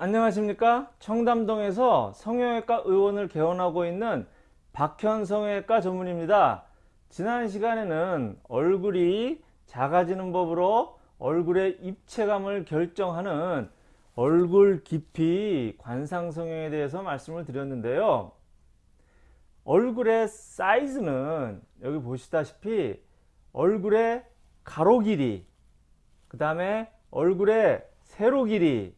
안녕하십니까? 청담동에서 성형외과 의원을 개원하고 있는 박현 성형외과 전문입니다. 지난 시간에는 얼굴이 작아지는 법으로 얼굴의 입체감을 결정하는 얼굴 깊이 관상성형에 대해서 말씀을 드렸는데요. 얼굴의 사이즈는 여기 보시다시피 얼굴의 가로 길이 그 다음에 얼굴의 세로 길이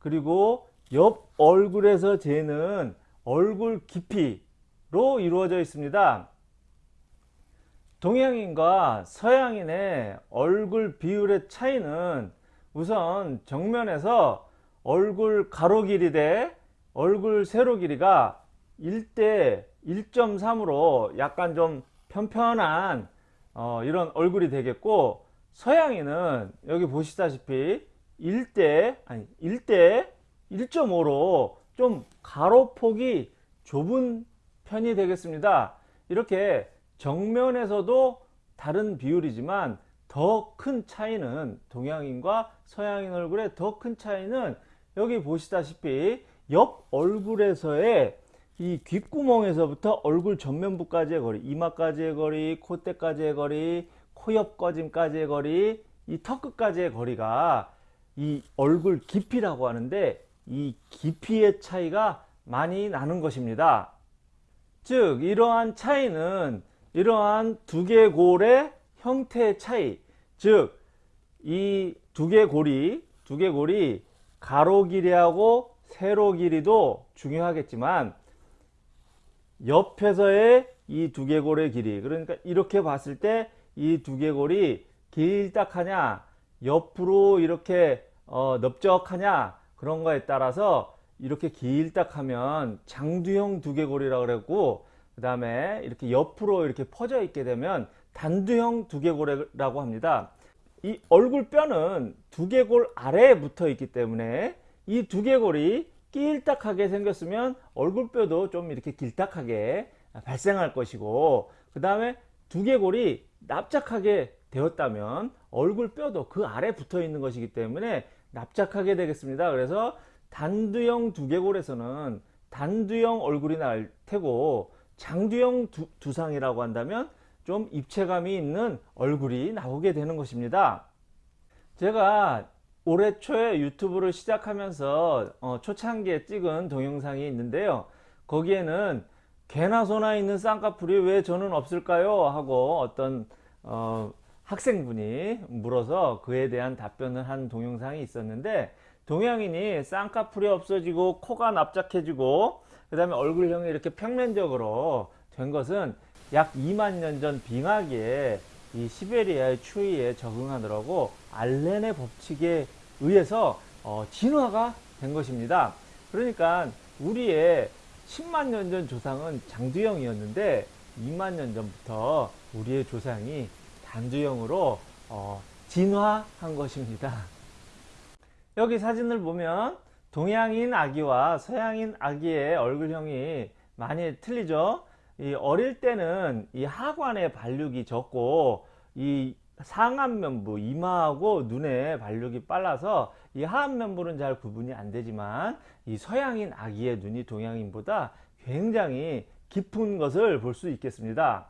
그리고 옆 얼굴에서 재는 얼굴 깊이로 이루어져 있습니다. 동양인과 서양인의 얼굴 비율의 차이는 우선 정면에서 얼굴 가로 길이 대 얼굴 세로 길이가 1대 1.3으로 약간 좀 편편한 어, 이런 얼굴이 되겠고 서양인은 여기 보시다시피 1대 아니 1대 1.5로 좀 가로폭이 좁은 편이 되겠습니다. 이렇게 정면에서도 다른 비율이지만 더 큰 차이는 동양인과 서양인 얼굴의 더 큰 차이는 여기 보시다시피 옆 얼굴에서의 이 귓구멍에서부터 얼굴 전면부까지의 거리 이마까지의 거리 콧대까지의 거리 코옆 꺼짐까지의 거리 이 턱 끝까지의 거리가 이 얼굴 깊이라고 하는데 이 깊이의 차이가 많이 나는 것입니다. 즉 이러한 차이는 이러한 두개골의 형태의 차이 즉 이 두개골이 두개골이 가로 길이하고 세로 길이도 중요하겠지만 옆에서의 이 두개골의 길이 그러니까 이렇게 봤을 때 이 두개골이 길딱하냐 옆으로 이렇게 어, 넓적하냐 그런 거에 따라서 이렇게 길딱 하면 장두형 두개골이라고 그랬고 그 다음에 이렇게 옆으로 이렇게 퍼져 있게 되면 단두형 두개골이라고 합니다. 이 얼굴뼈는 두개골 아래에 붙어 있기 때문에 이 두개골이 길딱하게 생겼으면 얼굴뼈도 좀 이렇게 길딱하게 발생할 것이고 그 다음에 두개골이 납작하게 되었다면 얼굴뼈도 그 아래 붙어 있는 것이기 때문에 납작하게 되겠습니다. 그래서 단두형 두개골에서는 단두형 얼굴이 날 테고 장두형 두, 두상이라고 한다면 좀 입체감이 있는 얼굴이 나오게 되는 것입니다. 제가 올해 초에 유튜브를 시작하면서 어, 초창기에 찍은 동영상이 있는데요. 거기에는 개나 소나 있는 쌍꺼풀이 왜 저는 없을까요? 하고 어떤 어, 학생분이 물어서 그에 대한 답변을 한 동영상이 있었는데 동양인이 쌍꺼풀이 없어지고 코가 납작해지고 그 다음에 얼굴형이 이렇게 평면적으로 된 것은 약 2만 년 전 빙하기에 이 시베리아의 추위에 적응하느라고 알렌의 법칙에 의해서 어, 진화가 된 것입니다. 그러니까 우리의 10만 년 전 조상은 장두형이었는데 2만 년 전부터 우리의 조상이 단두형으로 어, 진화한 것입니다. 여기 사진을 보면 동양인 아기와 서양인 아기의 얼굴형이 많이 틀리죠. 이 어릴 때는 이 하관의 발육이 적고 이 상안면부 이마하고 눈의 발육이 빨라서 이 하안면부는 잘 구분이 안 되지만 이 서양인 아기의 눈이 동양인보다 굉장히 깊은 것을 볼 수 있겠습니다.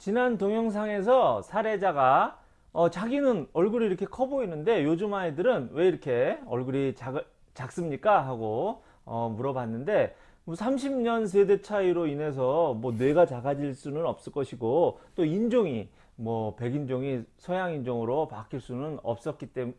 지난 동영상에서 사례자가 어, 자기는 얼굴이 이렇게 커 보이는데 요즘 아이들은 왜 이렇게 얼굴이 작, 작습니까? 하고 어, 물어봤는데 뭐 30년 세대 차이로 인해서 뭐 뇌가 작아질 수는 없을 것이고 또 인종이 뭐 백인종이 서양인종으로 바뀔 수는 없었기 때문에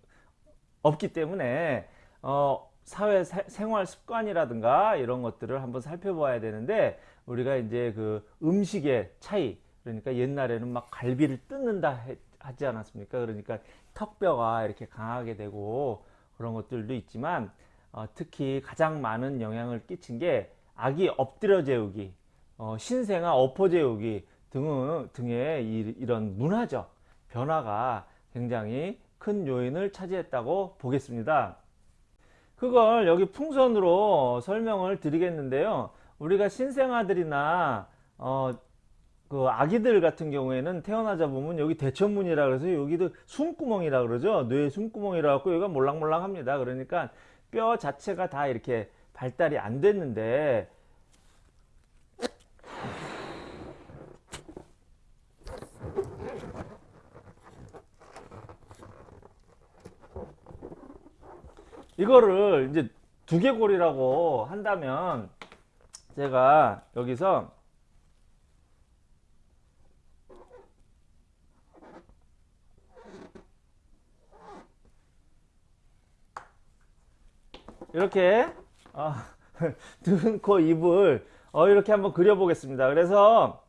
없기 때문에 어, 사회 사, 생활 습관이라든가 이런 것들을 한번 살펴봐야 되는데 우리가 이제 그 음식의 차이 그러니까 옛날에는 막 갈비를 뜯는다 하지 않았습니까? 그러니까 턱뼈가 이렇게 강하게 되고 그런 것들도 있지만 어, 특히 가장 많은 영향을 끼친 게 아기 엎드려 재우기, 어, 신생아 엎어 재우기 등, 등의 이, 이런 문화적 변화가 굉장히 큰 요인을 차지했다고 보겠습니다. 그걸 여기 풍선으로 설명을 드리겠는데요. 우리가 신생아들이나 어, 그 아기들 같은 경우에는 태어나자 보면 여기 대천문이라 그래서 여기도 숨구멍이라 그러죠. 뇌 숨구멍이라 갖고 여기가 몰랑몰랑 합니다. 그러니까 뼈 자체가 다 이렇게 발달이 안 됐는데. 이거를 이제 두개골이라고 한다면 제가 여기서 이렇게 어, 눈, 코, 입을 어, 이렇게 한번 그려보겠습니다. 그래서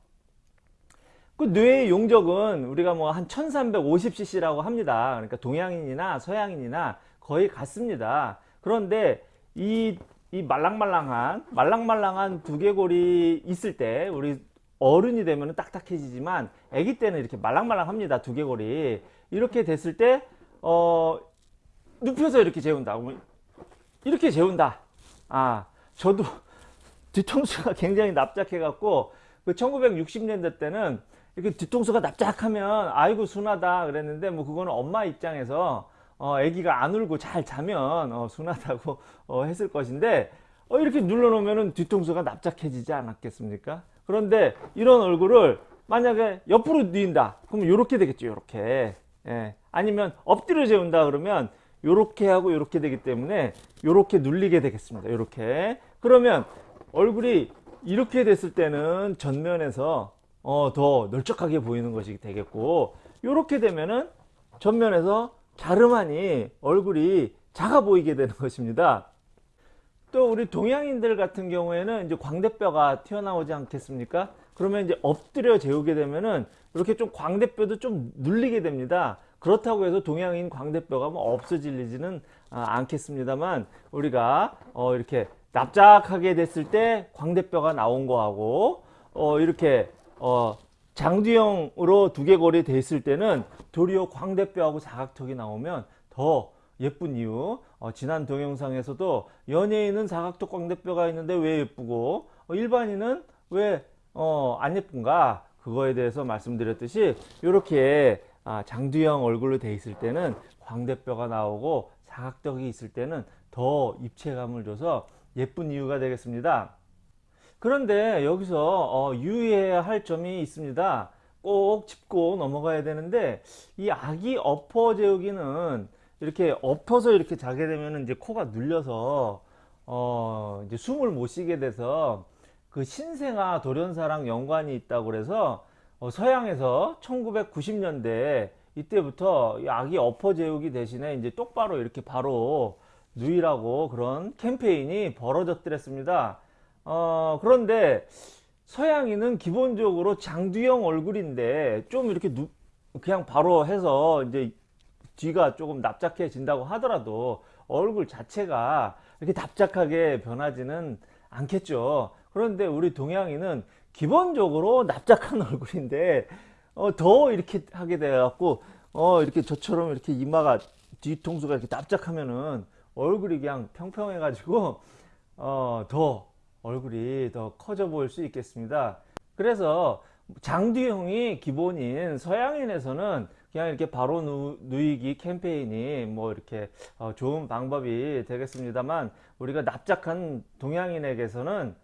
그 뇌의 용적은 우리가 뭐 한 1350cc라고 합니다. 그러니까 동양인이나 서양인이나 거의 같습니다. 그런데 이, 이 말랑말랑한 말랑말랑한 두개골이 있을 때 우리 어른이 되면 딱딱해지지만 아기 때는 이렇게 말랑말랑합니다. 두개골이 이렇게 됐을 때 어, 눕혀서 이렇게 재운다. 이렇게 재운다. 아, 저도 뒤통수가 굉장히 납작해 갖고 그 1960년대 때는 이렇게 뒤통수가 납작하면 아이고 순하다 그랬는데 뭐 그거는 엄마 입장에서 어 아기가 안 울고 잘 자면 어 순하다고 어 했을 것인데 어 이렇게 눌러 놓으면은 뒤통수가 납작해지지 않았겠습니까? 그런데 이런 얼굴을 만약에 옆으로 뉘인다 그러면 이렇게 되겠죠 이렇게 예. 아니면 엎드려 재운다 그러면 요렇게 하고 요렇게 되기 때문에 요렇게 눌리게 되겠습니다. 요렇게. 그러면 얼굴이 이렇게 됐을 때는 전면에서 어, 더 널쩍하게 보이는 것이 되겠고 요렇게 되면은 전면에서 갸름하니 얼굴이 작아 보이게 되는 것입니다. 또 우리 동양인들 같은 경우에는 이제 광대뼈가 튀어나오지 않겠습니까? 그러면 이제 엎드려 재우게 되면은 이렇게 좀 광대뼈도 좀 눌리게 됩니다. 그렇다고 해서 동양인 광대뼈가 뭐 없어지지는 아, 않겠습니다만 우리가 어 이렇게 납작하게 됐을 때 광대뼈가 나온 거하고 어 이렇게 어 장두형으로 두개골이 됐을 때는 도리어 광대뼈하고 사각턱이 나오면 더 예쁜 이유 어, 지난 동영상에서도 연예인은 사각턱 광대뼈가 있는데 왜 예쁘고 어, 일반인은 왜 어, 안 예쁜가? 그거에 대해서 말씀드렸듯이 이렇게 아, 장두형 얼굴로 돼 있을 때는 광대뼈가 나오고 사각턱이 있을 때는 더 입체감을 줘서 예쁜 이유가 되겠습니다. 그런데 여기서 어, 유의해야 할 점이 있습니다. 꼭 짚고 넘어가야 되는데 이 아기 엎어 재우기는 이렇게 엎어서 이렇게 자게 되면 이제 코가 눌려서 어 이제 숨을 못 쉬게 돼서 그 신생아 돌연사랑 연관이 있다고 그래서 어, 서양에서 1990년대 이때부터 아기 엎어 재우기 대신에 이제 똑바로 이렇게 바로 누이라고 그런 캠페인이 벌어졌더랬습니다. 어, 그런데 서양인은 기본적으로 장두형 얼굴인데 좀 이렇게 누, 그냥 바로 해서 이제 뒤가 조금 납작해진다고 하더라도 얼굴 자체가 이렇게 납작하게 변하지는 않겠죠. 그런데 우리 동양인은 기본적으로 납작한 얼굴인데 어, 더 이렇게 하게 돼 갖고 어, 이렇게 저처럼 이렇게 이마가 뒤통수가 이렇게 납작하면은 얼굴이 그냥 평평해 가지고 어, 더 얼굴이 더 커져 보일 수 있겠습니다. 그래서 장두형이 기본인 서양인에서는 그냥 이렇게 바로 누, 이기 캠페인이 뭐 이렇게 어, 좋은 방법이 되겠습니다만 우리가 납작한 동양인에게서는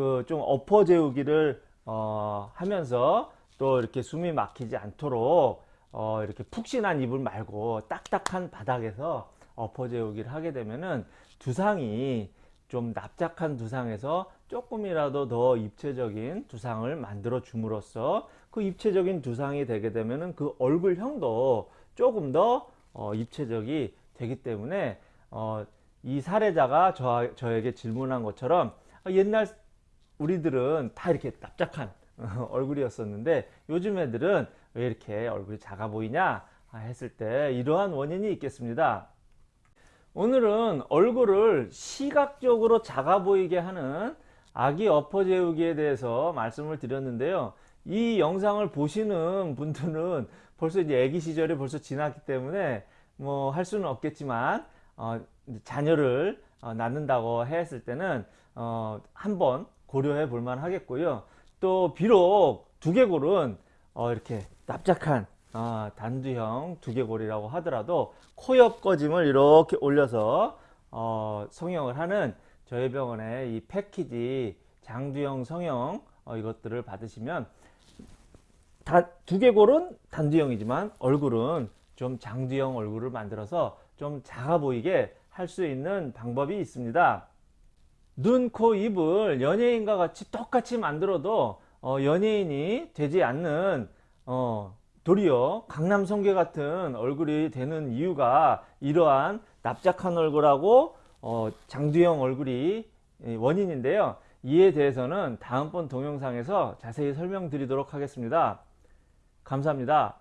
그 좀 엎어 재우기를 어, 하면서 또 이렇게 숨이 막히지 않도록 어, 이렇게 푹신한 이불 말고 딱딱한 바닥에서 엎어 재우기를 하게 되면은 두상이 좀 납작한 두상에서 조금이라도 더 입체적인 두상을 만들어 줌으로써 그 입체적인 두상이 되게 되면은 그 얼굴형도 조금 더 어, 입체적이 되기 때문에 어, 이 사례자가 저, 저에게 질문한 것처럼 옛날 우리들은 다 이렇게 납작한 얼굴이었었는데 요즘 애들은 왜 이렇게 얼굴이 작아 보이냐 했을 때 이러한 원인이 있겠습니다. 오늘은 얼굴을 시각적으로 작아 보이게 하는 아기 엎어 재우기에 대해서 말씀을 드렸는데요. 이 영상을 보시는 분들은 벌써 이제 아기 시절이 벌써 지났기 때문에 뭐 할 수는 없겠지만 어, 자녀를 어, 낳는다고 했을 때는 어, 한번 고려해 볼만 하겠고요 또 비록 두개골은 어 이렇게 납작한 어 단두형 두개골이라고 하더라도 코옆 꺼짐을 이렇게 올려서 어, 성형을 하는 저희 병원의 이 패키지 장두형 성형 어, 이것들을 받으시면 다, 두개골은 단두형이지만 얼굴은 좀 장두형 얼굴을 만들어서 좀 작아 보이게 할 수 있는 방법이 있습니다. 눈, 코, 입을 연예인과 같이 똑같이 만들어도 어, 연예인이 되지 않는 어, 도리어 강남 성계 같은 얼굴이 되는 이유가 이러한 납작한 얼굴하고 어, 장두형 얼굴이 이 원인인데요. 이에 대해서는 다음번 동영상에서 자세히 설명드리도록 하겠습니다. 감사합니다.